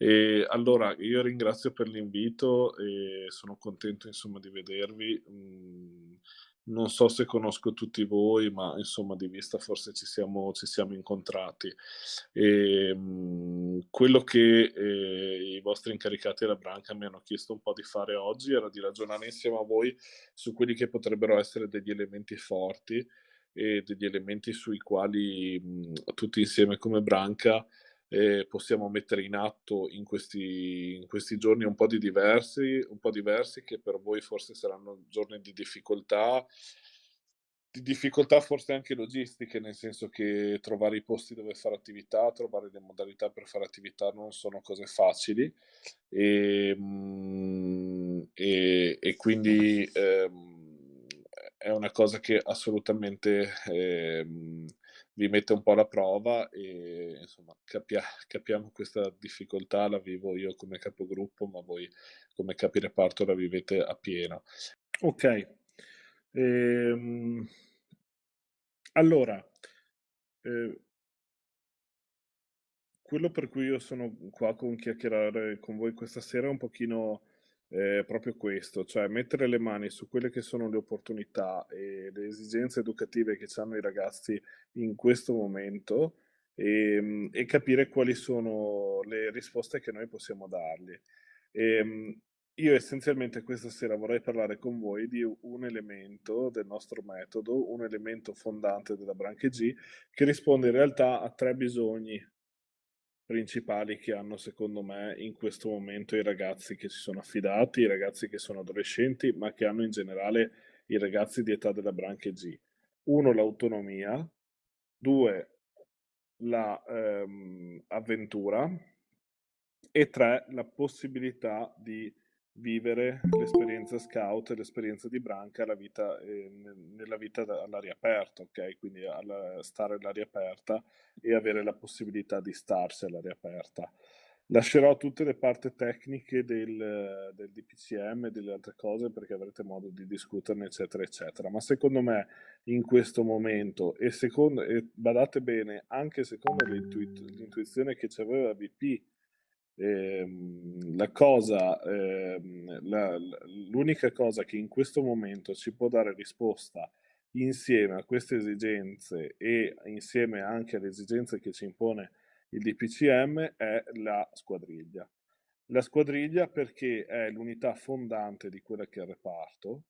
E allora io ringrazio per l'invito e sono contento insomma di vedervi. Mhmm, non so se conosco tutti voi, ma insomma di vista forse ci siamo ci siamo incontrati. Ehm, quello che, ehm, i vostri incaricati alla branca mi hanno chiesto un po' di fare oggi era di ragionare insieme a voi su quelli che potrebbero essere degli elementi forti e degli elementi sui quali, mhmm, tutti insieme come branca, ehm, possiamo mettere in atto in questi in questi giorni un po' di diversi un po' diversi, che per voi forse saranno giorni di difficoltà di difficoltà forse anche logistiche, nel senso che trovare i posti dove fare attività, trovare le modalità per fare attività non sono cose facili. Ehm, e e quindi, ehm, è una cosa che assolutamente, ehm, vi mette un po' alla prova e insomma capia capiamo questa difficoltà, la vivo io come capogruppo, ma voi come capi reparto la vivete appieno. Okay, ehm, allora, ehm quello per cui io sono qua con chiacchierare con voi questa sera è un pochino, ehm, proprio questo, cioè mettere le mani su quelle che sono le opportunità e le esigenze educative che c'hanno i ragazzi in questo momento, ehm, e capire quali sono le risposte che noi possiamo dargli. Ehm, io essenzialmente questa sera vorrei parlare con voi di un elemento del nostro metodo, un elemento fondante della branca G, che risponde in realtà a 3 bisogni principali che hanno secondo me in questo momento i ragazzi che si sono affidati, i ragazzi che sono adolescenti, ma che hanno in generale i ragazzi di età della branca G. 1 l'autonomia, 2 la, ehm, e 3 la possibilità di vivere l'esperienza scout l'esperienza di branca, la vita ne nella vita all'aria aperta, okay, quindi al stare all'aria aperta e avere la possibilità di starsi all'aria aperta. Lascerò tutte le parte tecniche del del DPCM e delle altre cose perché avrete modo di discuterne, eccetera, eccetera. Ma secondo me in questo momento e secondo e badate bene, anche secondo l'intuizione che c'aveva BP, ehm, la cosa ehm, l'unica cosa che in questo momento ci può dare risposta insieme a queste esigenze e insieme anche alle esigenze che ci impone il DPCM è la squadriglia. La squadriglia perché è l'unità fondante di quella che è il reparto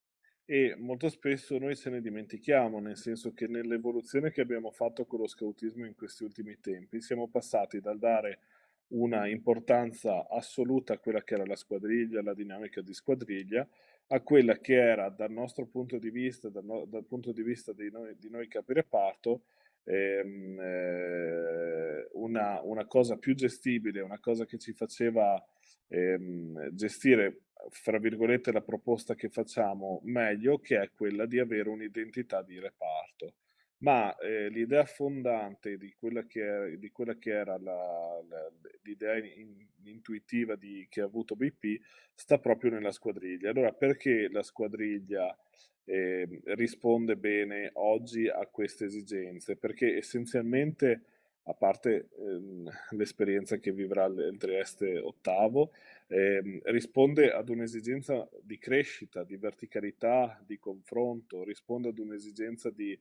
e molto spesso noi ce ne dimentichiamo, nel senso che nell'evoluzione che abbiamo fatto con lo scautismo in questi ultimi tempi, siamo passati dal dare una importanza assoluta a quella che era la squadriglia, la dinamica di squadriglia, a quella che era dal nostro punto di vista, dal no dal punto di vista di noi di noi capi reparto, ehm, ehm, una una cosa più gestibile, una cosa che ci faceva, ehm, gestire, fra virgolette, "la proposta che facciamo" meglio, che è quella di avere un'identità di reparto. Ma, ehm, l'idea fondante di quella che è di quella che era la la l'idea in intuitiva di che ha avuto BP, sta proprio nella squadriglia. Allora perché la squadriglia, ehm, risponde bene oggi a queste esigenze? Perché essenzialmente, a parte, ehm, l'esperienza che vivrà il Trieste ottavo, ehm, risponde ad un'esigenza di crescita, di verticalità, di confronto, risponde ad un'esigenza di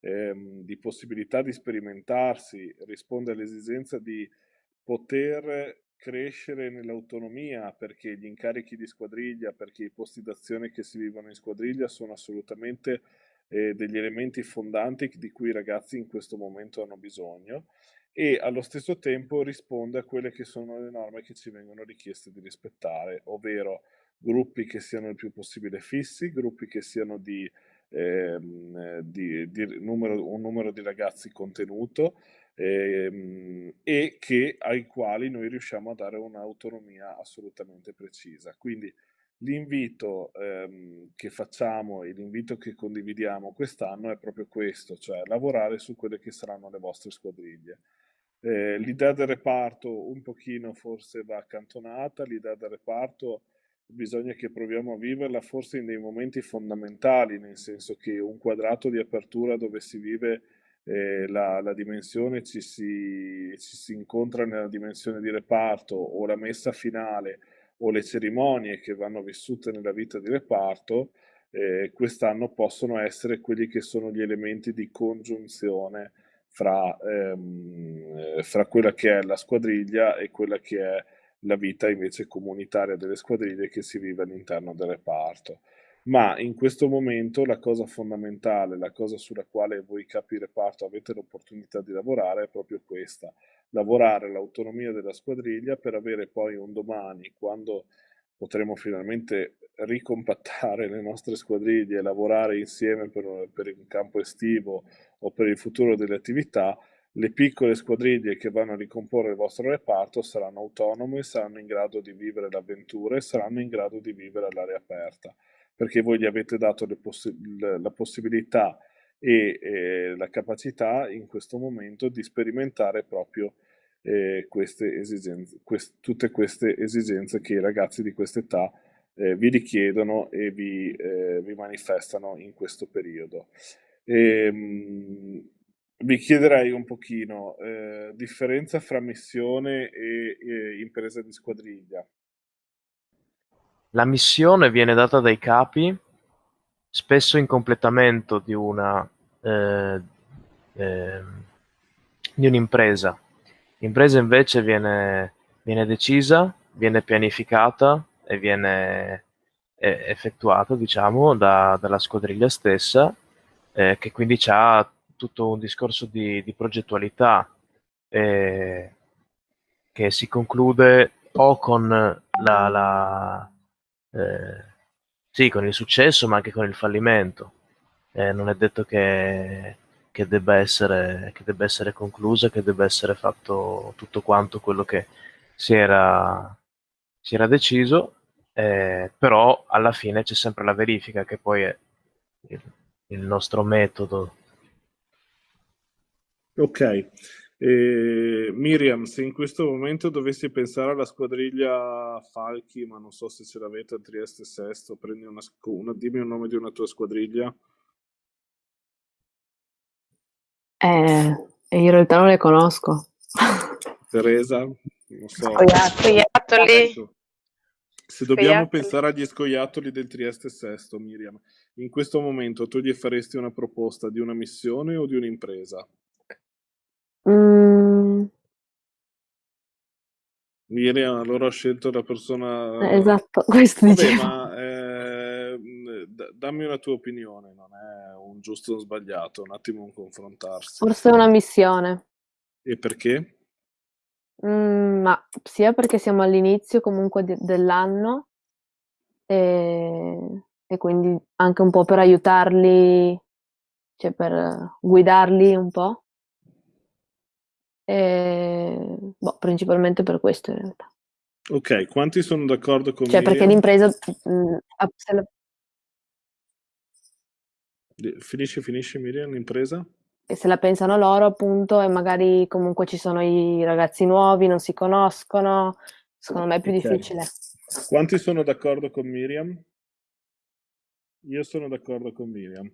ehm, di possibilità di sperimentarsi, risponde all'esigenza di poter crescere nell'autonomia, perché gli incarichi di squadriglia, perché i posti d'azione che si vivono in squadriglia sono assolutamente, ehm, degli elementi fondanti di cui i ragazzi in questo momento hanno bisogno e allo stesso tempo risponde a quelle che sono le norme che ci vengono richieste di rispettare, ovvero gruppi che siano il più possibile fissi, gruppi che siano di ehm, di di numero un numero di ragazzi contenuto, ehm, e che ai quali noi riusciamo a dare un'autonomia assolutamente precisa. Quindi l'invito, ehm, che facciamo e l'invito che condividiamo quest'anno è proprio questo, cioè lavorare su quelle che saranno le vostre squadriglie. Ehm, l'idea del reparto un pochino forse va accantonata, l'idea del reparto bisogna che proviamo a viverla forse in dei momenti fondamentali, nel senso che un quadrato di apertura dove si vive eh, la, la, dimensione ci si, ci si incontra nella dimensione di reparto o la messa finale o le cerimonie che vanno vissute nella vita di reparto, eh, quest'anno possono essere quelli che sono gli elementi di congiunzione fra, ehm, fra quella che è la squadriglia e quella che è la vita invece comunitaria delle squadriglie che si vive all'interno del reparto. Ma in questo momento la cosa fondamentale, la cosa sulla quale voi capi reparto avete l'opportunità di lavorare è proprio questa, lavorare l'autonomia della squadriglia per avere poi un domani, quando potremo finalmente ricompattare le nostre squadriglie e lavorare insieme per, per il campo estivo o per il futuro delle attività, le piccole squadriglie che vanno a ricomporre il vostro reparto saranno autonome, saranno in grado di vivere l'avventura e saranno in grado di vivere all'aria aperta, perché voi gli avete dato poss la possibilità e eh, la capacità in questo momento di sperimentare proprio eh, queste esigenze, quest tutte queste esigenze che i ragazzi di questa età eh, vi richiedono e vi, eh, vi, manifestano in questo periodo. E, ehm, mh, vi chiederei un pochino eh, differenza fra missione e, e, impresa di squadriglia. La missione viene data dai capi, spesso in completamento di una eh, eh, di un'impresa. L'impresa invece viene, viene decisa, viene pianificata e viene effettuata, diciamo, da, dalla squadriglia stessa, eh, che quindi ha tutto un discorso di, di progettualità eh, che si conclude o con la, la eh, sì, con il successo, ma anche con il fallimento. Eh, non è detto che, che, debba essere, che debba essere conclusa, che debba essere fatto tutto quanto quello che si era, si era deciso, eh, però alla fine c'è sempre la verifica che poi è il, il nostro metodo Ok. Eh, Miriam, se in questo momento dovessi pensare alla squadriglia Falchi, ma non so se ce l'avete a Trieste Sesto, prendi una, una, dimmi un nome di una tua squadriglia. Eh, in realtà non le conosco. Teresa, non so. Scoiattoli. Se dobbiamo pensare agli scoiattoli del Trieste Sesto, Miriam, in questo momento tu gli faresti una proposta di una missione o di un'impresa? Mhmm Miriam allora ho scelto la persona Eh, esatto, questo Vabbè, dicevo. ma, ehm, dammi una tua opinione, non è un giusto o sbagliato, un attimo un confrontarsi. Forse una missione. E perché? Mhmm, ma sia perché siamo all'inizio comunque de dell'anno, ehm, e quindi anche un po' per aiutarli, cioè per guidarli un po'. Ehm, boh, principalmente per questo in realtà. Ok, quanti sono d'accordo con Cioè perché l'impresa mhmm, la Finisci, finisci Miriam, l'impresa? E se la pensano loro appunto e magari comunque ci sono i ragazzi nuovi, non si conoscono, secondo me è più okay. difficile. Quanti sono d'accordo con Miriam? Io sono d'accordo con Miriam.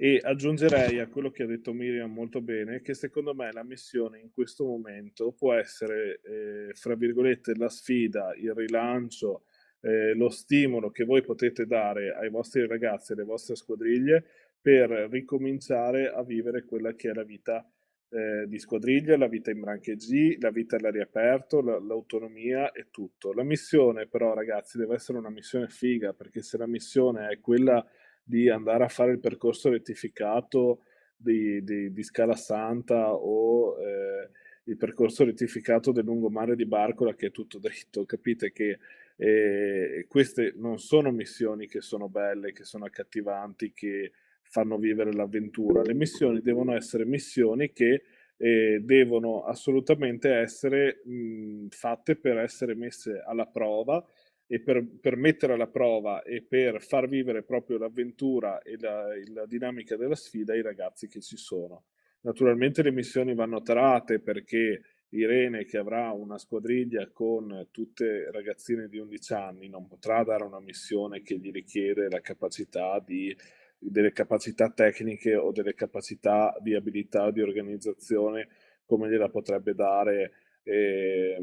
E aggiungerei a quello che ha detto Miriam molto bene che secondo me la missione in questo momento può essere, eh, fra virgolette, la sfida, il rilancio, eh, lo stimolo che voi potete dare ai vostri ragazzi e alle vostre squadriglie per ricominciare a vivere quella che è la vita eh, di squadriglia, la vita in branche G, la vita all'aria aperto, l'autonomia e tutto. La missione però ragazzi deve essere una missione figa perché se la missione è quella di andare a fare il percorso rettificato di, di, di Scala Santa o eh, il percorso rettificato del lungomare di Barcola che è tutto dritto. Capite che eh, queste non sono missioni che sono belle, che sono accattivanti, che fanno vivere l'avventura. Le missioni devono essere missioni che eh, devono assolutamente essere mh, fatte per essere messe alla prova e per, per, mettere alla prova e per far vivere proprio l'avventura e la, la, dinamica della sfida ai ragazzi che ci sono. Naturalmente le missioni vanno tarate perché Irene che avrà una squadriglia con tutte ragazzine di 11 anni non potrà dare una missione che gli richiede la capacità di delle capacità tecniche o delle capacità di abilità di organizzazione come gliela potrebbe dare eh,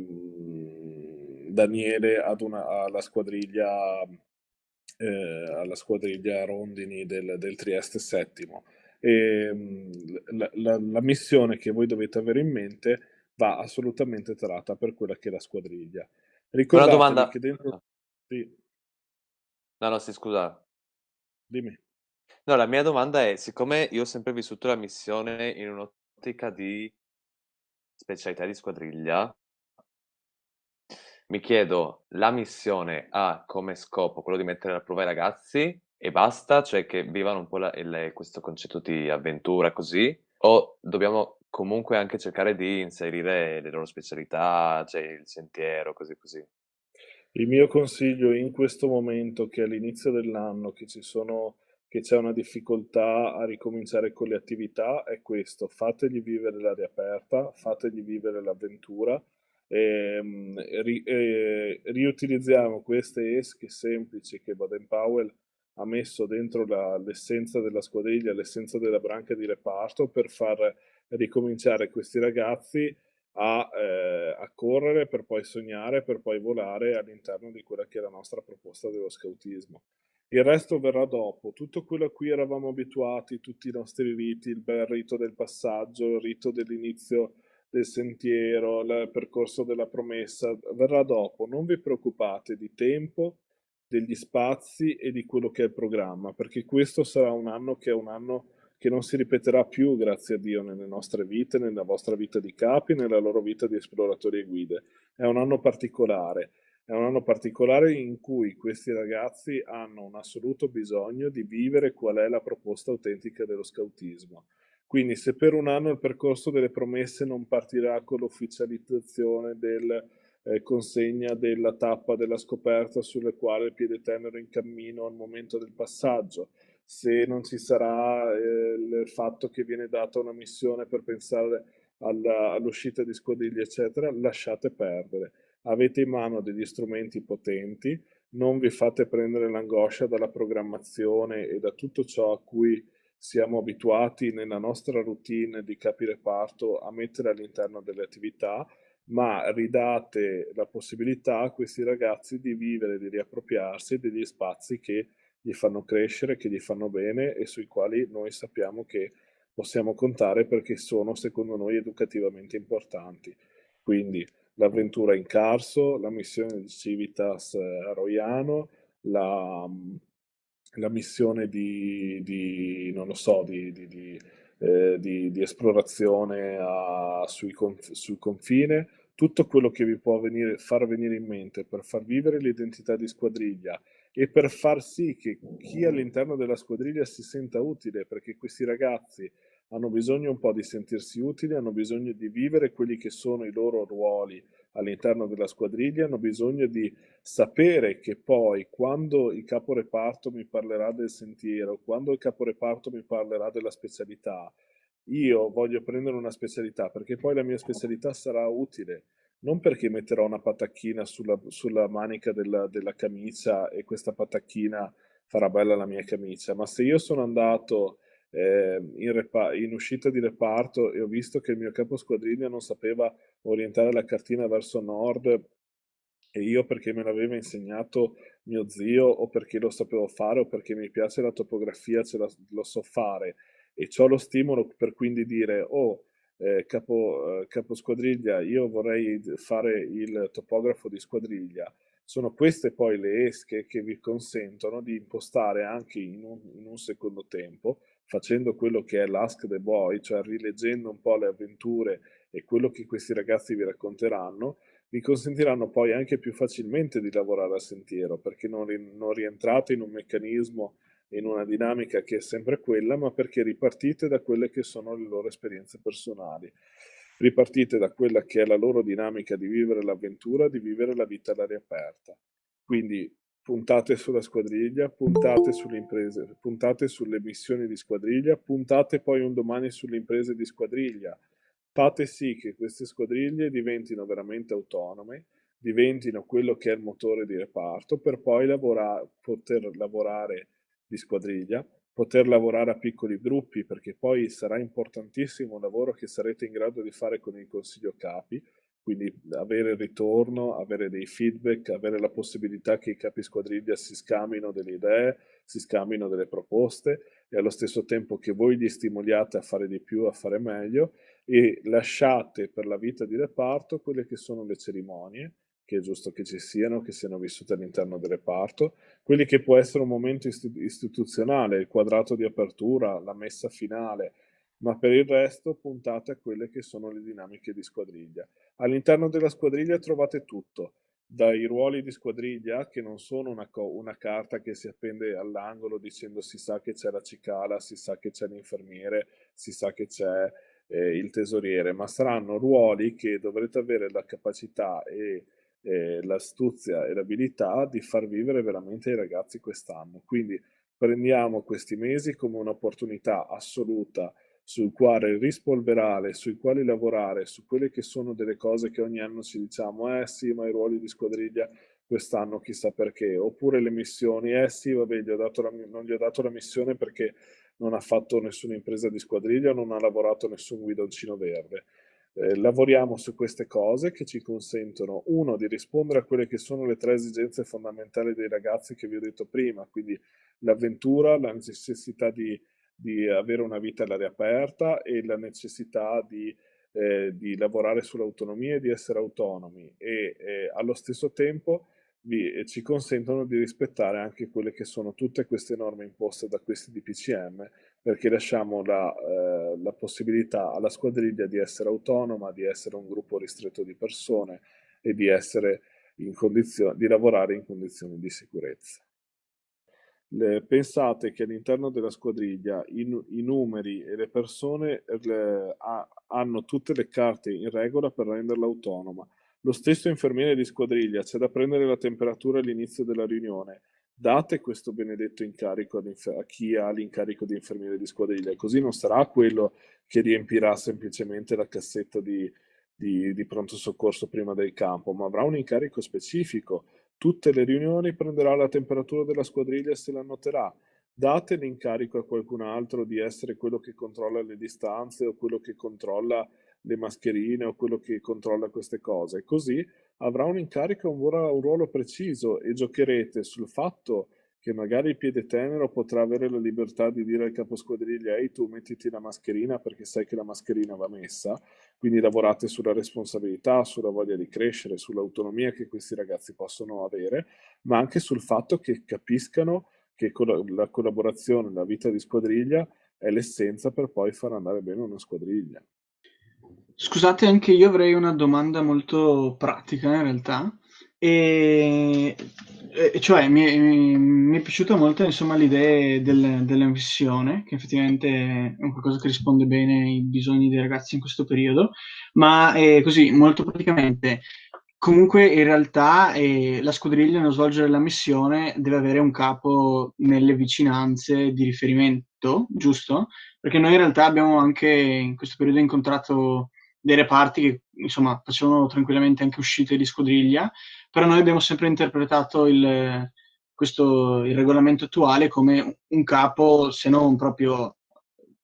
Daniele ad una, alla squadriglia eh, alla squadriglia Rondini del, del Trieste settimo. E, la, la, la, missione che voi dovete avere in mente va assolutamente tratta per quella che è la squadriglia. Ricordatevi Una domanda... che dentro... Sì. No, no, sì, scusa. Dimmi. No, la mia domanda è, siccome io ho sempre vissuto la missione in un'ottica di specialità di squadriglia, mi chiedo, la missione ha come scopo quello di mettere alla prova i ragazzi e basta, cioè che vivano un po' la, il, questo concetto di avventura così, o dobbiamo comunque anche cercare di inserire le loro specialità, cioè il sentiero, così così. Il mio consiglio in questo momento, che all'inizio dell'anno, che ci sono che c'è una difficoltà a ricominciare con le attività, è questo, fategli vivere l'aria aperta, fategli vivere l'avventura, ehm, ri, e, riutilizziamo queste esche semplici che Baden Powell ha messo dentro l'essenza della squadriglia, l'essenza della branca di reparto per far ricominciare questi ragazzi a, eh, a, correre per poi sognare, per poi volare all'interno di quella che è la nostra proposta dello scautismo. Il resto verrà dopo, tutto quello a cui eravamo abituati, tutti i nostri riti, il bel rito del passaggio, il rito dell'inizio del sentiero, il percorso della promessa, verrà dopo. Non vi preoccupate di tempo, degli spazi e di quello che è il programma, perché questo sarà un anno che è un anno che non si ripeterà più, grazie a Dio, nelle nostre vite, nella vostra vita di capi, nella loro vita di esploratori e guide. È un anno particolare, è un anno particolare in cui questi ragazzi hanno un assoluto bisogno di vivere qual è la proposta autentica dello scautismo. Quindi se per un anno il percorso delle promesse non partirà con l'ufficializzazione del eh, consegna della tappa della scoperta sulle quale il piede tenero in cammino al momento del passaggio, se non ci sarà eh, il fatto che viene data una missione per pensare all'uscita di squadriglie, eccetera, lasciate perdere. Avete in mano degli strumenti potenti, non vi fate prendere l'angoscia dalla programmazione e da tutto ciò a cui siamo abituati nella nostra routine di capi reparto a mettere all'interno delle attività, ma ridate la possibilità a questi ragazzi di vivere, di riappropriarsi degli spazi che gli fanno crescere, che gli fanno bene e sui quali noi sappiamo che possiamo contare perché sono, secondo noi, educativamente importanti. Quindi l'avventura in Carso, la missione di Civitas a Roiano, la la missione di, di non lo so, di, di, eh, di esplorazione a, sui conf, sul confine, tutto quello che vi può venire, far venire in mente per far vivere l'identità di squadriglia e per far sì che chi all'interno della squadriglia si senta utile, perché questi ragazzi hanno bisogno un po' di sentirsi utili, hanno bisogno di vivere quelli che sono i loro ruoli all'interno della squadriglia, hanno bisogno di sapere che poi quando il caporeparto mi parlerà del sentiero, quando il caporeparto mi parlerà della specialità, io voglio prendere una specialità perché poi la mia specialità sarà utile, non perché metterò una patacchina sulla, sulla manica della, della camicia e questa patacchina farà bella la mia camicia, ma se io sono andato eh, in, in, uscita di reparto e ho visto che il mio capo squadriglia non sapeva orientare la cartina verso nord e io perché me l'aveva insegnato mio zio o perché lo sapevo fare o perché mi piace la topografia, ce la, lo so fare. E ho lo stimolo per quindi dire oh eh, capo, eh, capo squadriglia io vorrei fare il topografo di squadriglia. Sono queste poi le esche che vi consentono di impostare anche in un, in un secondo tempo facendo quello che è l'Ask the Boy, cioè rileggendo un po' le avventure e quello che questi ragazzi vi racconteranno, vi consentiranno poi anche più facilmente di lavorare a sentiero, perché non, non rientrate in un meccanismo, in una dinamica che è sempre quella, ma perché ripartite da quelle che sono le loro esperienze personali. Ripartite da quella che è la loro dinamica di vivere l'avventura, di vivere la vita all'aria aperta. Quindi puntate sulla squadriglia, puntate sulle imprese, puntate sulle missioni di squadriglia, puntate poi un domani sulle imprese di squadriglia. Fate sì che queste squadriglie diventino veramente autonome, diventino quello che è il motore di reparto per poi lavora, poter lavorare di squadriglia, poter lavorare a piccoli gruppi, perché poi sarà importantissimo un lavoro che sarete in grado di fare con il Consiglio Capi, quindi avere il ritorno, avere dei feedback, avere la possibilità che i capi squadriglia si scambino delle idee, si scambino delle proposte e allo stesso tempo che voi li stimoliate a fare di più, a fare meglio e lasciate per la vita di reparto quelle che sono le cerimonie, che è giusto che ci siano, che siano vissute all'interno del reparto, quelli che può essere un momento istituzionale, il quadrato di apertura, la messa finale, ma per il resto puntate a quelle che sono le dinamiche di squadriglia. All'interno della squadriglia trovate tutto, dai ruoli di squadriglia, che non sono una, una carta che si appende all'angolo dicendo si sa che c'è la cicala, si sa che c'è l'infermiere, si sa che c'è eh, il tesoriere, ma saranno ruoli che dovrete avere la capacità e eh, l'astuzia e l'abilità di far vivere veramente i ragazzi quest'anno. Quindi prendiamo questi mesi come un'opportunità assoluta sul quale rispolverare, sui quali lavorare, su quelle che sono delle cose che ogni anno ci diciamo, eh sì, ma i ruoli di squadriglia quest'anno chissà perché, oppure le missioni, eh sì, vabbè, gli la, non gli ho dato la missione perché non ha fatto nessuna impresa di squadriglia, non ha lavorato nessun guidoncino verde. Eh, lavoriamo su queste cose che ci consentono, uno, di rispondere a quelle che sono le tre esigenze fondamentali dei ragazzi che vi ho detto prima, quindi l'avventura, la necessità di di avere una vita all'aria aperta e la necessità di, eh, di lavorare sull'autonomia e di essere autonomi e eh, allo stesso tempo vi, eh, ci consentono di rispettare anche quelle che sono tutte queste norme imposte da questi DPCM perché lasciamo la, eh, la possibilità alla squadriglia di essere autonoma, di essere un gruppo ristretto di persone e di, essere in di lavorare in condizioni di sicurezza le, pensate che all'interno della squadriglia i, i, numeri e le persone le, ha, hanno tutte le carte in regola per renderla autonoma. Lo stesso infermiere di squadriglia c'è da prendere la temperatura all'inizio della riunione. Date questo benedetto incarico a chi ha l'incarico di infermiere di squadriglia, così non sarà quello che riempirà semplicemente la cassetta di, di, di pronto soccorso prima del campo, ma avrà un incarico specifico Tutte le riunioni prenderà la temperatura della squadriglia e se la noterà. Date l'incarico a qualcun altro di essere quello che controlla le distanze o quello che controlla le mascherine o quello che controlla queste cose. Così avrà un incarico, un, un ruolo preciso e giocherete sul fatto che magari il piede tenero potrà avere la libertà di dire al caposquadriglia ehi tu mettiti la mascherina perché sai che la mascherina va messa, quindi lavorate sulla responsabilità, sulla voglia di crescere, sull'autonomia che questi ragazzi possono avere, ma anche sul fatto che capiscano che la collaborazione, la vita di squadriglia è l'essenza per poi far andare bene una squadriglia. Scusate, anche io avrei una domanda molto pratica in realtà. E, e cioè mi è, mi è piaciuta molto insomma l'idea del, della missione, che effettivamente è qualcosa che risponde bene ai bisogni dei ragazzi in questo periodo, ma è così, molto praticamente, comunque in realtà eh, la squadriglia nello svolgere la missione deve avere un capo nelle vicinanze di riferimento, giusto? Perché noi in realtà abbiamo anche in questo periodo incontrato dei reparti che insomma facevano tranquillamente anche uscite di squadriglia, però noi abbiamo sempre interpretato il, questo, il regolamento attuale come un capo, se non proprio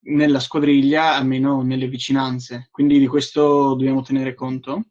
nella squadriglia, almeno nelle vicinanze. Quindi di questo dobbiamo tenere conto?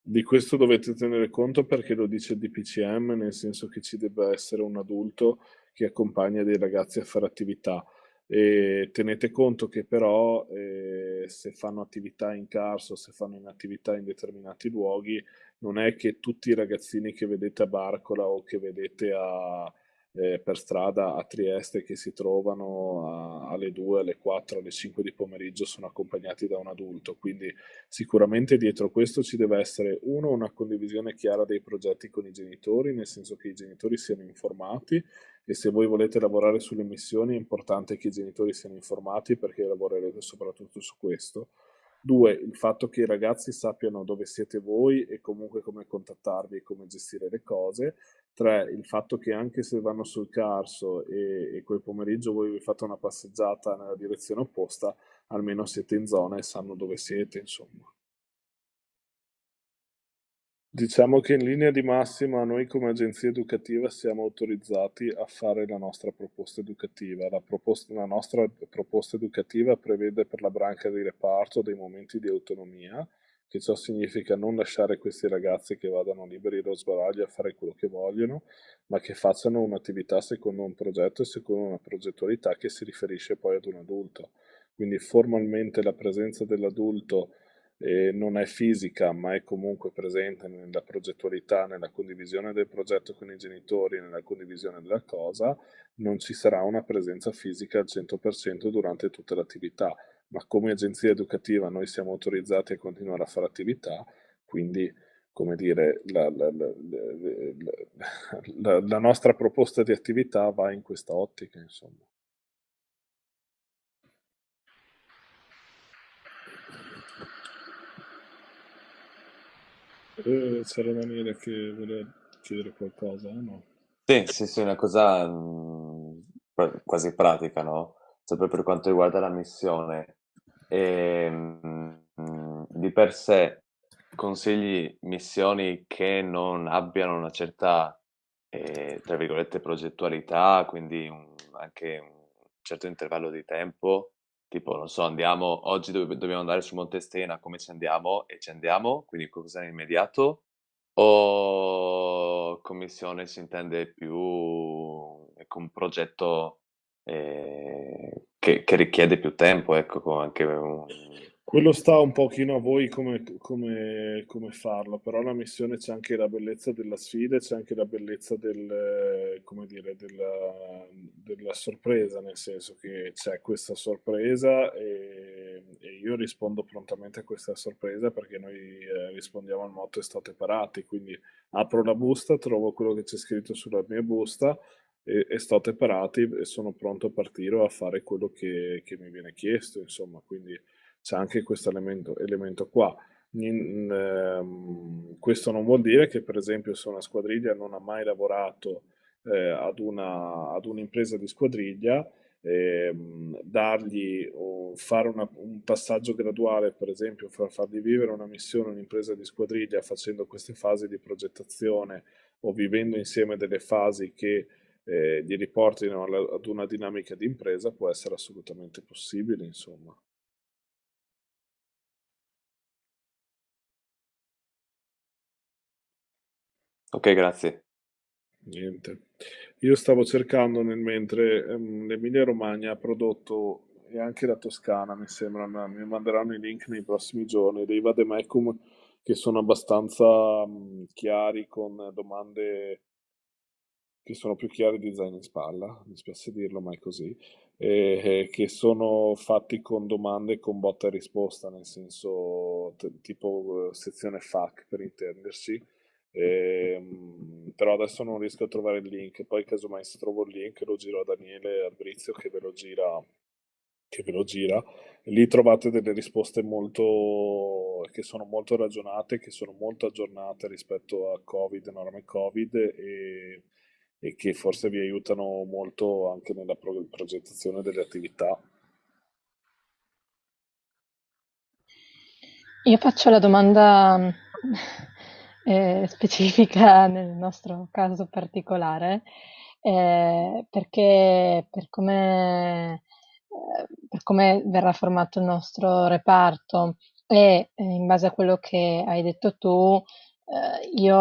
Di questo dovete tenere conto perché lo dice il DPCM, nel senso che ci debba essere un adulto che accompagna dei ragazzi a fare attività. E tenete conto che però eh, se fanno attività in carso, se fanno in attività in determinati luoghi, non è che tutti i ragazzini che vedete a Barcola o che vedete a, eh, per strada a Trieste che si trovano a, alle 2, alle 4, alle 5 di pomeriggio sono accompagnati da un adulto, quindi sicuramente dietro questo ci deve essere uno una condivisione chiara dei progetti con i genitori, nel senso che i genitori siano informati e se voi volete lavorare sulle missioni è importante che i genitori siano informati perché lavorerete soprattutto su questo. Due, il fatto che i ragazzi sappiano dove siete voi e comunque come contattarvi e come gestire le cose. Tre, il fatto che anche se vanno sul Carso e, e quel pomeriggio voi vi fate una passeggiata nella direzione opposta, almeno siete in zona e sanno dove siete, insomma. Diciamo che in linea di massima noi come agenzia educativa siamo autorizzati a fare la nostra proposta educativa. La, proposta, la nostra proposta educativa prevede per la branca di reparto dei momenti di autonomia, che ciò significa non lasciare questi ragazzi che vadano liberi dallo sbaraglio a fare quello che vogliono, ma che facciano un'attività secondo un progetto e secondo una progettualità che si riferisce poi ad un adulto. Quindi formalmente la presenza dell'adulto eh, non è fisica ma è comunque presente nella progettualità, nella condivisione del progetto con i genitori, nella condivisione della cosa, non ci sarà una presenza fisica al 100% durante tutta l'attività, ma come agenzia educativa noi siamo autorizzati a continuare a fare attività, quindi come dire, la, la, la, la nostra proposta di attività va in questa ottica, insomma. Eh, c'era Daniele che voleva chiedere qualcosa, no? Sì, sì, sì, una cosa mh, quasi pratica, no? Sempre per quanto riguarda la missione. E, mh, di per sé consigli missioni che non abbiano una certa, eh, tra virgolette, progettualità, quindi un, anche un certo intervallo di tempo tipo, non so, andiamo, oggi dove, dobbiamo andare su Monte Stena, come ci andiamo? E ci andiamo, quindi qualcosa in immediato? O commissione si intende più ecco, un progetto eh, che, che, richiede più tempo, ecco, anche un, quello sta un pochino a voi come, come, come farlo, però la missione c'è anche la bellezza della sfida, c'è anche la bellezza del, come dire, della, della sorpresa, nel senso che c'è questa sorpresa e, e, io rispondo prontamente a questa sorpresa perché noi eh, rispondiamo al motto state parati, quindi apro la busta, trovo quello che c'è scritto sulla mia busta e, e state parati e sono pronto a partire a fare quello che, che mi viene chiesto, insomma, quindi c'è anche questo elemento, elemento qua. In, ehm, questo non vuol dire che per esempio se una squadriglia non ha mai lavorato eh, ad, un'impresa di squadriglia, ehm, dargli o fare una, un passaggio graduale, per esempio far, fargli vivere una missione, un'impresa di squadriglia facendo queste fasi di progettazione o vivendo insieme delle fasi che eh, gli riportino ad una dinamica di impresa può essere assolutamente possibile, insomma. Ok, grazie. Niente. Io stavo cercando nel mentre ehm, l'Emilia Romagna ha prodotto e anche la Toscana, mi sembra, mi manderanno i link nei prossimi giorni, dei vademecum che sono abbastanza mh, chiari con domande che sono più chiari di zaino in spalla, mi spiace dirlo, ma è così, e, e che sono fatti con domande con botta e risposta, nel senso tipo eh, sezione FAQ per intenderci, Ehm, però adesso non riesco a trovare il link. Poi, casomai, se trovo il link, lo giro a Daniele Albrizio che ve lo gira. Che ve lo gira. lì trovate delle risposte molto che sono molto ragionate, che sono molto aggiornate rispetto a Covid, norme Covid e, e che forse vi aiutano molto anche nella pro- progettazione delle attività. Io faccio la domanda eh, specifica nel nostro caso particolare, eh, perché per come, eh, per come verrà formato il nostro reparto e eh, in base a quello che hai detto tu, eh, io,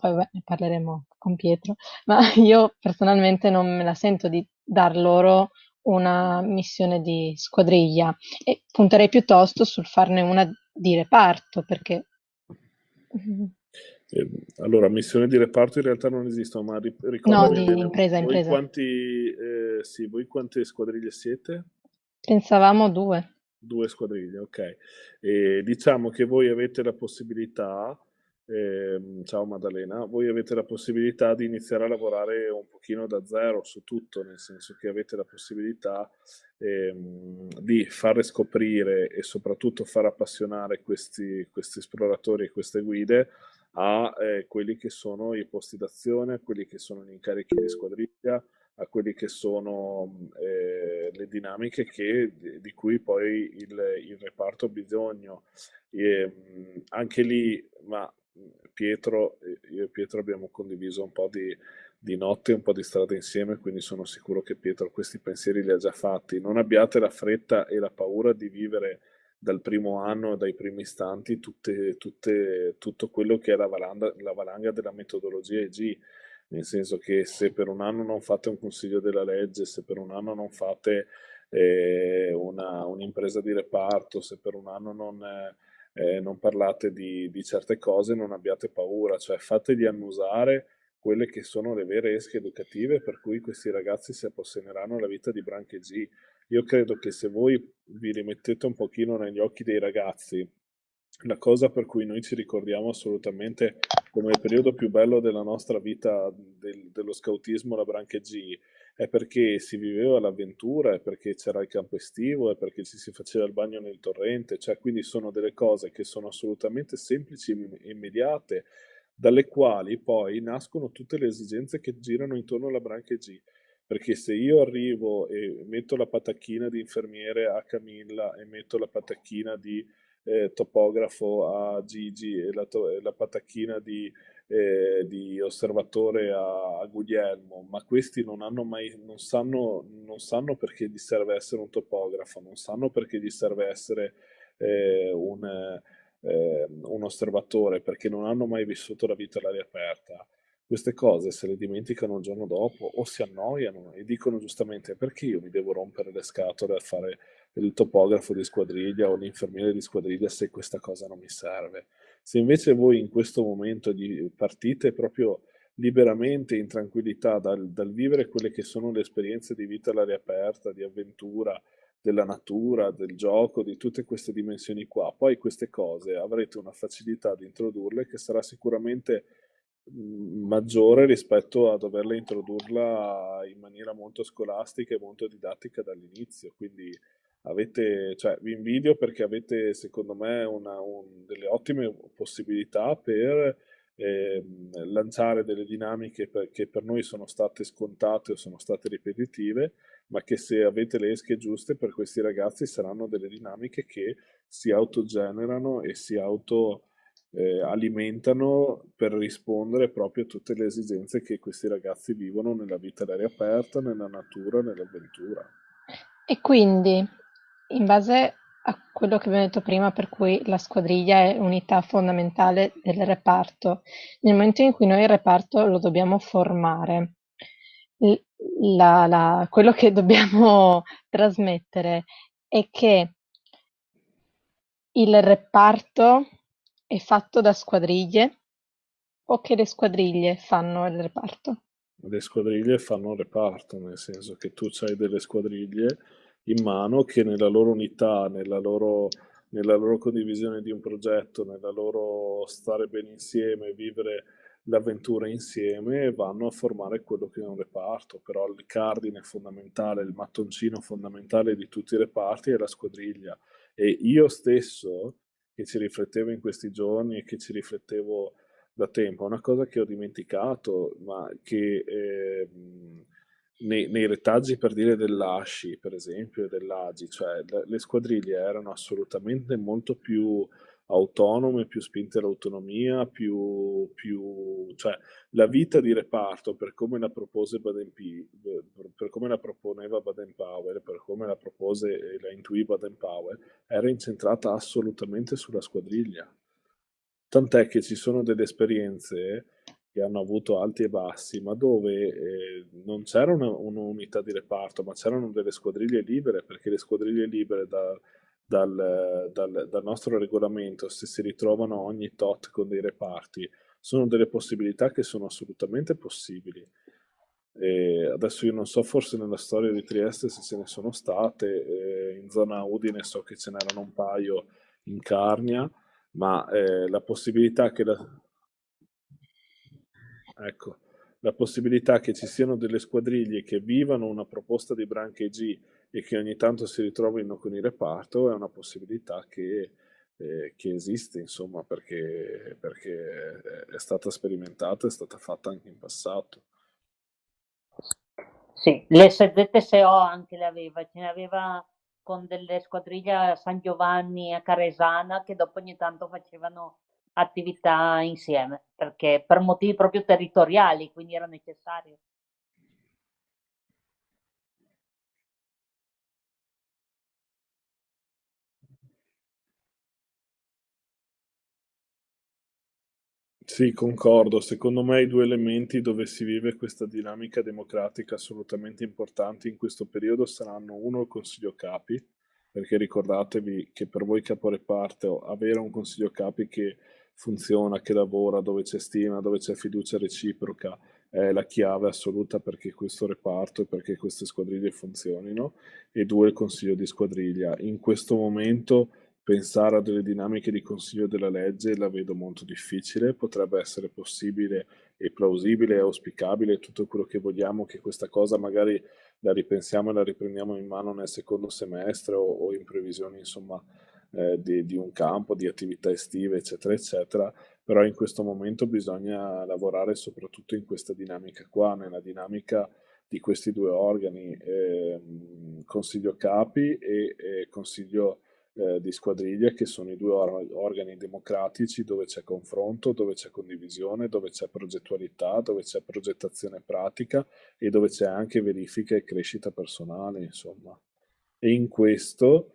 poi vabbè, ne parleremo con Pietro, ma io personalmente non me la sento di dar loro una missione di squadriglia e punterei piuttosto sul farne una di reparto perché allora, missioni di reparto in realtà non esistono, ma ri- No, di bene, impresa, voi impresa. Quanti, eh, sì, voi quante squadriglie siete? Pensavamo due. Due squadriglie, ok. E diciamo che voi avete la possibilità, eh, ciao Maddalena, voi avete la possibilità di iniziare a lavorare un pochino da zero su tutto, nel senso che avete la possibilità ehm, di fare scoprire e soprattutto far appassionare questi, questi esploratori e queste guide a eh, quelli che sono i posti d'azione, a quelli che sono gli incarichi di squadriglia, a quelli che sono eh, le dinamiche che, di, cui poi il, il reparto ha bisogno. E, anche lì, ma Pietro, io e Pietro abbiamo condiviso un po' di, di notte, un po' di strada insieme, quindi sono sicuro che Pietro questi pensieri li ha già fatti. Non abbiate la fretta e la paura di vivere dal primo anno, dai primi istanti, tutte, tutte, tutto quello che è la valanga, la valanga della metodologia EG, nel senso che se per un anno non fate un consiglio della legge, se per un anno non fate eh, un'impresa di reparto, se per un anno non, eh, non parlate di, di, certe cose, non abbiate paura, cioè fategli annusare quelle che sono le vere esche educative per cui questi ragazzi si apposseneranno la vita di Branche G. Io credo che se voi vi rimettete un pochino negli occhi dei ragazzi, la cosa per cui noi ci ricordiamo assolutamente come il periodo più bello della nostra vita del, dello scautismo, la Branche G, è perché si viveva l'avventura, è perché c'era il campo estivo, è perché ci si faceva il bagno nel torrente, cioè quindi sono delle cose che sono assolutamente semplici e immediate, dalle quali poi nascono tutte le esigenze che girano intorno alla Branche G. Perché se io arrivo e metto la patacchina di infermiere a Camilla e metto la patacchina di eh, topografo a Gigi e la, la patacchina di, eh, di osservatore a, a, Guglielmo, ma questi non, mai, non, sanno, non sanno perché gli serve essere un topografo, non sanno perché gli serve essere eh, un, eh, un osservatore, perché non hanno mai vissuto la vita all'aria aperta queste cose se le dimenticano il giorno dopo o si annoiano e dicono giustamente perché io mi devo rompere le scatole a fare il topografo di squadriglia o l'infermiere di squadriglia se questa cosa non mi serve. Se invece voi in questo momento partite proprio liberamente, in tranquillità, dal, dal vivere quelle che sono le esperienze di vita all'aria aperta, di avventura, della natura, del gioco, di tutte queste dimensioni qua, poi queste cose avrete una facilità di introdurle che sarà sicuramente maggiore rispetto a doverla introdurla in maniera molto scolastica e molto didattica dall'inizio. Quindi avete, cioè, vi invidio perché avete, secondo me, una, un, delle ottime possibilità per eh, lanciare delle dinamiche per, che per noi sono state scontate o sono state ripetitive, ma che se avete le esche giuste per questi ragazzi saranno delle dinamiche che si autogenerano e si auto eh, alimentano per rispondere proprio a tutte le esigenze che questi ragazzi vivono nella vita all'aria aperta, nella natura, nell'avventura. E quindi, in base a quello che abbiamo detto prima, per cui la squadriglia è unità fondamentale del reparto, nel momento in cui noi il reparto lo dobbiamo formare, la, la, quello che dobbiamo trasmettere è che il reparto è fatto da squadriglie o che le squadriglie fanno il reparto? Le squadriglie fanno il reparto, nel senso che tu hai delle squadriglie in mano che nella loro unità, nella loro, nella loro condivisione di un progetto, nella loro stare bene insieme, vivere l'avventura insieme, vanno a formare quello che è un reparto. Però il cardine fondamentale, il mattoncino fondamentale di tutti i reparti è la squadriglia. E io stesso che ci riflettevo in questi giorni e che ci riflettevo da tempo. Una cosa che ho dimenticato, ma che eh, nei, nei, retaggi per dire dell'Asci, per esempio, e dell'Agi, cioè le, le squadriglie erano assolutamente molto più autonome, più spinte all'autonomia, più, più, cioè la vita di reparto per come la propose Baden per come la proponeva Baden Powell, per come la propose e la intuì Baden Powell, era incentrata assolutamente sulla squadriglia. Tant'è che ci sono delle esperienze che hanno avuto alti e bassi, ma dove eh, non c'era un'unità di reparto, ma c'erano delle squadriglie libere, perché le squadriglie libere da, dal, dal, dal, nostro regolamento, se si ritrovano ogni tot con dei reparti, sono delle possibilità che sono assolutamente possibili. E adesso io non so, forse nella storia di Trieste se ce ne sono state, eh, in zona Udine so che ce n'erano un paio in Carnia, ma eh, la possibilità che la... Ecco, la possibilità che ci siano delle squadriglie che vivano una proposta di Branche G e che ogni tanto si ritrovino con il reparto è una possibilità che, eh, che esiste, insomma, perché, perché è stata sperimentata, è stata fatta anche in passato. Sì, le ZTSO anche le aveva, ce ne aveva con delle squadriglie a San Giovanni a Caresana che dopo ogni tanto facevano attività insieme, perché per motivi proprio territoriali, quindi era necessario. Sì, concordo. Secondo me i due elementi dove si vive questa dinamica democratica assolutamente importanti in questo periodo saranno uno il Consiglio Capi, perché ricordatevi che per voi caporeparto avere un Consiglio Capi che funziona, che lavora, dove c'è stima, dove c'è fiducia reciproca, è la chiave assoluta perché questo reparto e perché queste squadriglie funzionino, e due il Consiglio di squadriglia. In questo momento pensare a delle dinamiche di consiglio della legge la vedo molto difficile, potrebbe essere possibile e plausibile e auspicabile tutto quello che vogliamo che questa cosa magari la ripensiamo e la riprendiamo in mano nel secondo semestre o, o in previsione insomma eh, di, di, un campo, di attività estive eccetera eccetera, però in questo momento bisogna lavorare soprattutto in questa dinamica qua, nella dinamica di questi due organi, eh, Consiglio Capi e eh, Consiglio eh, di squadriglia che sono i due or organi democratici dove c'è confronto, dove c'è condivisione, dove c'è progettualità, dove c'è progettazione pratica e dove c'è anche verifica e crescita personale, insomma. E in questo,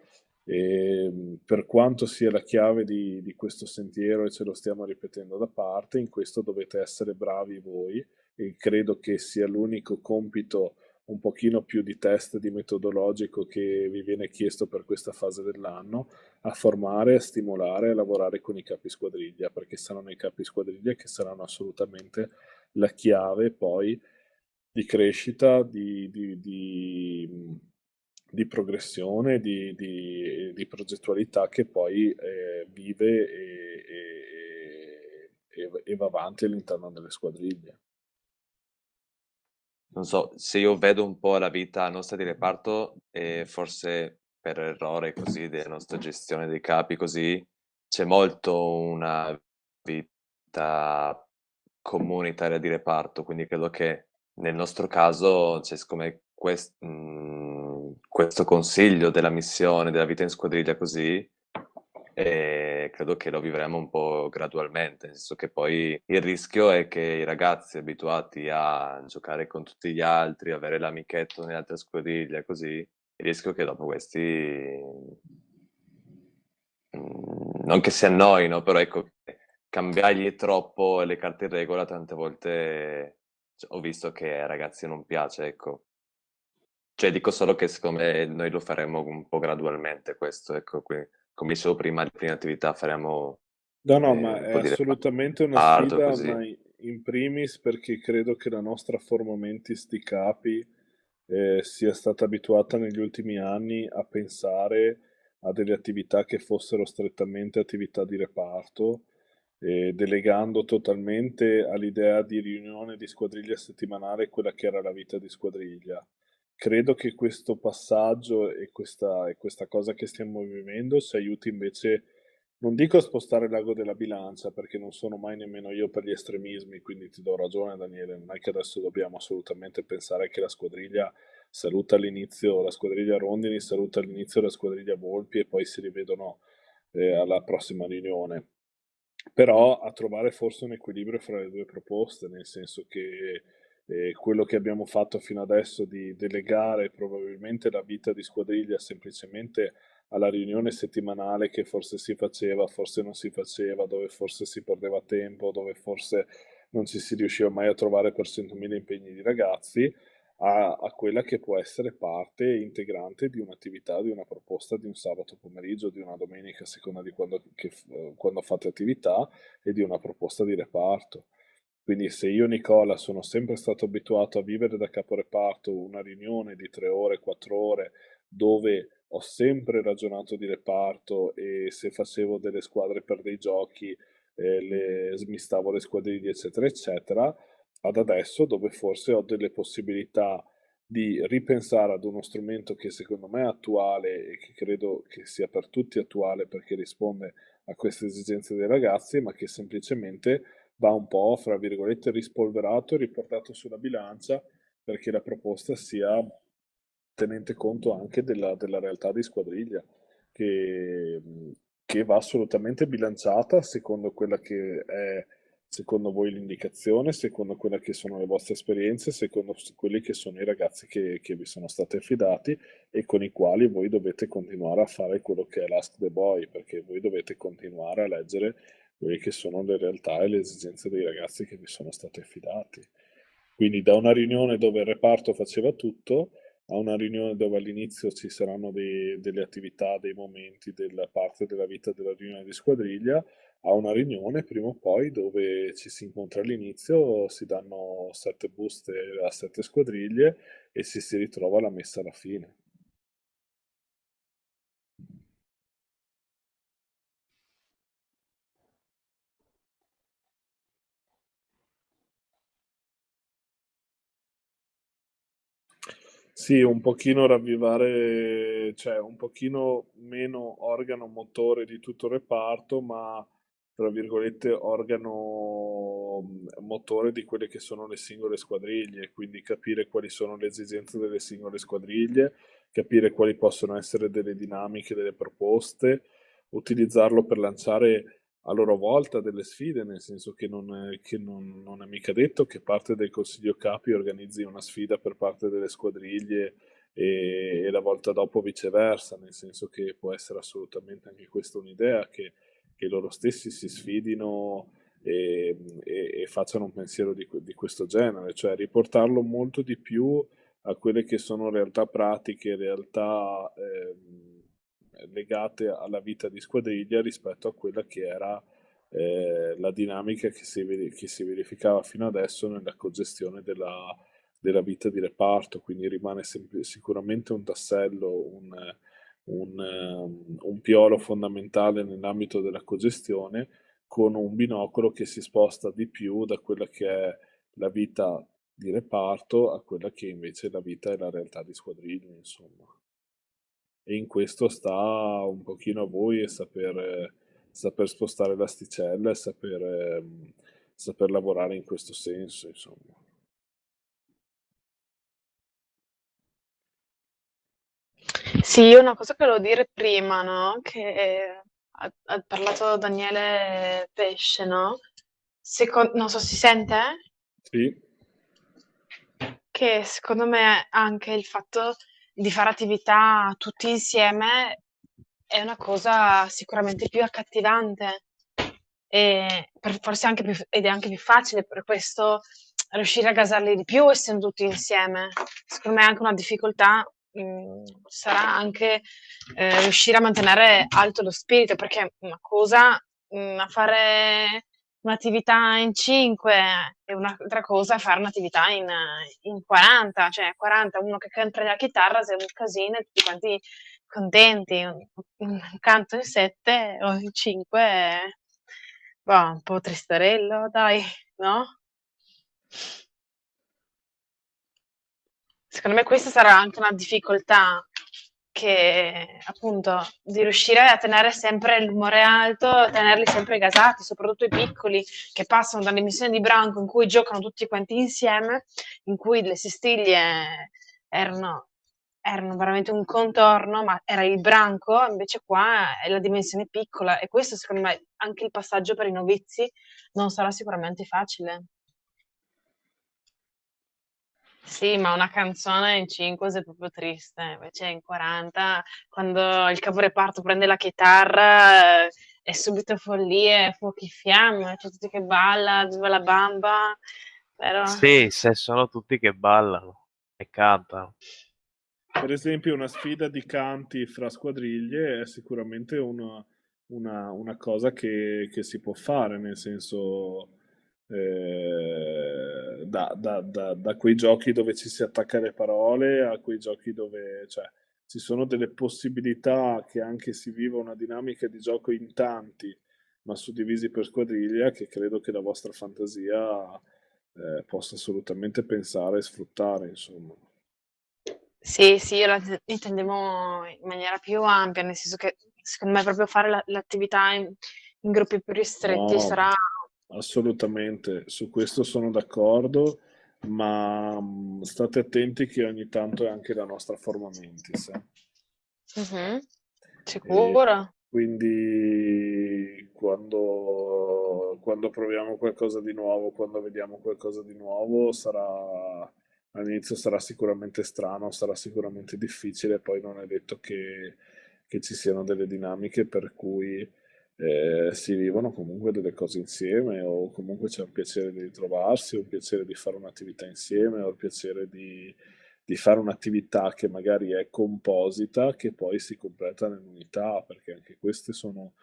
eh, per quanto sia la chiave di, di questo sentiero e ce lo stiamo ripetendo da parte, in questo dovete essere bravi voi e credo che sia l'unico compito un pochino più di test di metodologico che vi viene chiesto per questa fase dell'anno, a formare, a stimolare, a lavorare con i capi squadriglia, perché saranno i capi squadriglia che saranno assolutamente la chiave poi di crescita, di, di, di, di progressione, di, progettualità che poi eh, vive e, e, e va avanti all'interno delle squadriglie. Non so, se io vedo un po' la vita nostra di reparto, e forse per errore così della nostra gestione dei capi così, c'è molto una vita comunitaria di reparto, quindi credo che nel nostro caso, cioè, siccome quest, mh, mhmm, questo consiglio della missione, della vita in squadriglia così, e credo che lo vivremo un po' gradualmente, nel senso che poi il rischio è che i ragazzi abituati a giocare con tutti gli altri, avere l'amichetto nelle altre squadriglie, così, il rischio è che dopo questi mm, non che si annoino, però ecco, cambiargli troppo le carte in regola tante volte cioè, ho visto che ai ragazzi non piace, ecco. Cioè dico solo che secondo me noi lo faremo un po' gradualmente questo, ecco, qui come dicevo prima, le prime attività faremo... No, no, eh, ma è assolutamente una sfida, così. ma in primis perché credo che la nostra forma mentis di capi eh, sia stata abituata negli ultimi anni a pensare a delle attività che fossero strettamente attività di reparto, eh, delegando totalmente all'idea di riunione di squadriglia settimanale quella che era la vita di squadriglia credo che questo passaggio e questa, e questa cosa che stiamo vivendo ci aiuti invece, non dico a spostare l'ago della bilancia, perché non sono mai nemmeno io per gli estremismi, quindi ti do ragione Daniele, non è che adesso dobbiamo assolutamente pensare che la squadriglia saluta all'inizio la squadriglia Rondini, saluta all'inizio la squadriglia Volpi e poi si rivedono eh, alla prossima riunione. Però a trovare forse un equilibrio fra le due proposte, nel senso che eh, quello che abbiamo fatto fino adesso di delegare probabilmente la vita di squadriglia semplicemente alla riunione settimanale che forse si faceva, forse non si faceva, dove forse si perdeva tempo, dove forse non ci si riusciva mai a trovare per 100.000 impegni di ragazzi, a, a, quella che può essere parte integrante di un'attività, di una proposta di un sabato pomeriggio, di una domenica, a seconda di quando, che, quando fate attività, e di una proposta di reparto. Quindi se io, Nicola, sono sempre stato abituato a vivere da caporeparto una riunione di tre ore, quattro ore, dove ho sempre ragionato di reparto e se facevo delle squadre per dei giochi eh, le, smistavo le squadriglie, eccetera, eccetera, ad adesso dove forse ho delle possibilità di ripensare ad uno strumento che secondo me è attuale e che credo che sia per tutti attuale perché risponde a queste esigenze dei ragazzi, ma che semplicemente va un po', fra virgolette, rispolverato e riportato sulla bilancia perché la proposta sia tenente conto anche della, della realtà di squadriglia, che che va assolutamente bilanciata secondo quella che è secondo voi l'indicazione, secondo quelle che sono le vostre esperienze, secondo quelli che sono i ragazzi che, che vi sono stati affidati e con i quali voi dovete continuare a fare quello che è l'Ask the Boy, perché voi dovete continuare a leggere quelle che sono le realtà e le esigenze dei ragazzi che vi sono stati affidati. Quindi da una riunione dove il reparto faceva tutto a una riunione dove all'inizio ci saranno dei, delle attività, dei momenti della parte della vita della riunione di squadriglia, a una riunione prima o poi dove ci si incontra all'inizio, si danno sette buste a sette squadriglie e si si ritrova la messa alla fine. Sì, un pochino ravvivare, cioè un pochino meno organo motore di tutto il reparto, ma tra virgolette, organo motore di quelle che sono le singole squadriglie, quindi capire quali sono le esigenze delle singole squadriglie, capire quali possono essere delle dinamiche, delle proposte, utilizzarlo per lanciare a loro volta delle sfide, nel senso che non che non, non è mica detto che parte del Consiglio Capi organizzi una sfida per parte delle squadriglie e, e la volta dopo viceversa, nel senso che può essere assolutamente anche questa un'idea che che loro stessi si sfidino e, e, e facciano un pensiero di, di, questo genere, cioè riportarlo molto di più a quelle che sono realtà pratiche, realtà eh, legate alla vita di squadriglia rispetto a quella che era eh, la dinamica che si, che si, verificava fino adesso nella cogestione della, della vita di reparto, quindi rimane sicuramente un tassello, un, un, ehm, un piolo fondamentale nell'ambito della cogestione con un binocolo che si sposta di più da quella che è la vita di reparto a quella che invece è la vita e la realtà di squadriglia, insomma. E in questo sta un pochino a voi e saper, saper spostare l'asticella e saper, saper lavorare in questo senso, insomma. Sì, una cosa che volevo dire prima, no? Che ha, ha parlato Daniele Pesce, no? Seco- non so, si sente? Sì. Che secondo me anche il fatto di fare attività tutti insieme è una cosa sicuramente più accattivante e per- forse anche più, ed è anche più facile per questo riuscire a gasarli di più essendo tutti insieme. Secondo me è anche una difficoltà Mhmm, sarà anche, ehm, riuscire a mantenere alto lo spirito, perché una cosa, mhmm, a fare un'attività in 5 e un'altra cosa è fare un'attività in in 40, cioè 40, uno che canta la chitarra sei un casino e tutti quanti contenti, un un canto in 7 o in 5 boh, un po' tristarello dai, no? Secondo me questa sarà anche una difficoltà che appunto di riuscire a tenere sempre l'umore alto, tenerli sempre gasati, soprattutto i piccoli che passano dalle missioni di branco in cui giocano tutti quanti insieme, in cui le sestiglie erano, erano veramente un contorno, ma era il branco, invece qua è la dimensione piccola e questo secondo me anche il passaggio per i novizi non sarà sicuramente facile. Sì, ma una canzone in 5 è proprio triste, invece in 40, quando il caporeparto prende la chitarra, è subito follie, fuochi e fiamme, c'è tutti che balla, viva la bamba, però... Sì, se sono tutti che ballano e cantano. Per esempio una sfida di canti fra squadriglie è sicuramente una, una, una cosa che, che si può fare, nel senso eh, da, da, da, da, quei giochi dove ci si attacca le parole a quei giochi dove cioè, ci sono delle possibilità che anche si viva una dinamica di gioco in tanti, ma suddivisi per squadriglia, che credo che la vostra fantasia eh, possa assolutamente pensare e sfruttare, insomma. Sì, sì, io la intendevo in maniera più ampia, nel senso che secondo me proprio fare l'attività in, in gruppi più ristretti no. sarà Assolutamente, su questo sono d'accordo, ma mh, state attenti che ogni tanto è anche la nostra forma mentis. Eh. Mhm. Sicuro? Quindi quando, quando proviamo qualcosa di nuovo, quando vediamo qualcosa di nuovo, sarà all'inizio sarà sicuramente strano, sarà sicuramente difficile, poi non è detto che, che ci siano delle dinamiche per cui eh, si vivono comunque delle cose insieme o comunque c'è un piacere di ritrovarsi, un piacere di fare un'attività insieme o il piacere di, di fare un'attività che magari è composita che poi si completa nell'unità, perché anche queste sono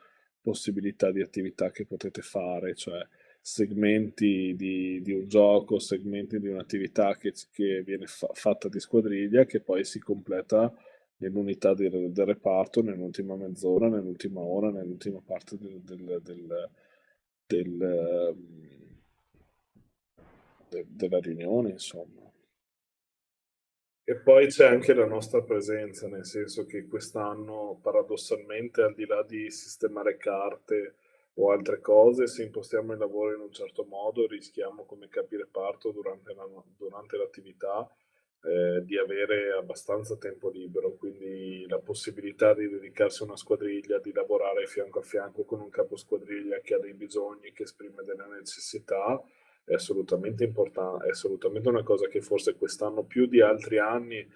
possibilità di attività che potete fare, cioè segmenti di, di un gioco, segmenti di un'attività che, che viene fa fatta di squadriglia che poi si completa nell'unità del, del, reparto, nell'ultima mezz'ora, nell'ultima ora, nell'ultima parte del, del, del della riunione, insomma. E poi c'è anche la nostra presenza, nel senso che quest'anno, paradossalmente, al di là di sistemare carte o altre cose, se impostiamo il lavoro in un certo modo, rischiamo come capireparto durante, la, durante l'attività eh, di avere abbastanza tempo libero, quindi la possibilità di dedicarsi a una squadriglia, di lavorare fianco a fianco con un capo squadriglia che ha dei bisogni, che esprime delle necessità, è assolutamente importante, è assolutamente una cosa che forse quest'anno più di altri anni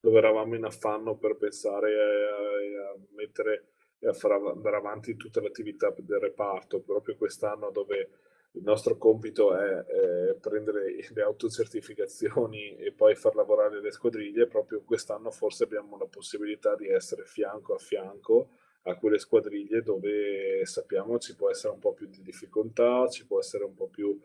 dove eravamo in affanno per pensare a, a mettere e a far andare avanti tutta l'attività del reparto, proprio quest'anno dove il nostro compito è, è, prendere le autocertificazioni e poi far lavorare le squadriglie, proprio quest'anno forse abbiamo la possibilità di essere fianco a fianco a quelle squadriglie dove sappiamo ci può essere un po' più di difficoltà, ci può essere un po' più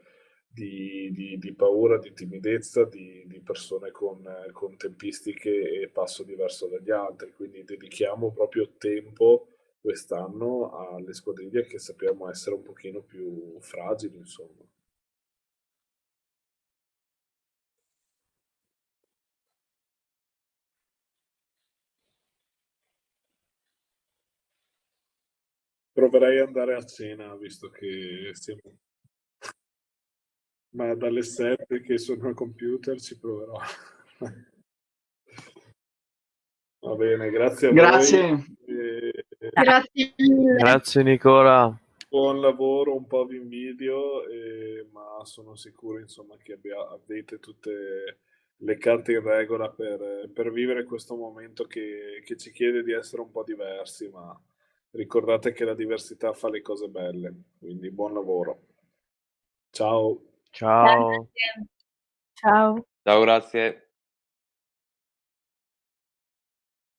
di, di, di paura, di timidezza, di, di persone con, con, tempistiche e passo diverso dagli altri, quindi dedichiamo proprio tempo quest'anno alle squadriglie che sappiamo essere un pochino più fragili, insomma. Proverei ad andare a cena, visto che siamo ma dalle 7 che sono al computer ci proverò. Va bene, grazie a grazie. voi. E... Grazie mille. Grazie Nicola. Buon lavoro, un po' vi invidio, eh, ma sono sicuro insomma, che abbia, avete tutte le carte in regola per, per vivere questo momento che, che ci chiede di essere un po' diversi, ma ricordate che la diversità fa le cose belle, quindi buon lavoro. Ciao. Ciao. Ciao. Ciao, grazie.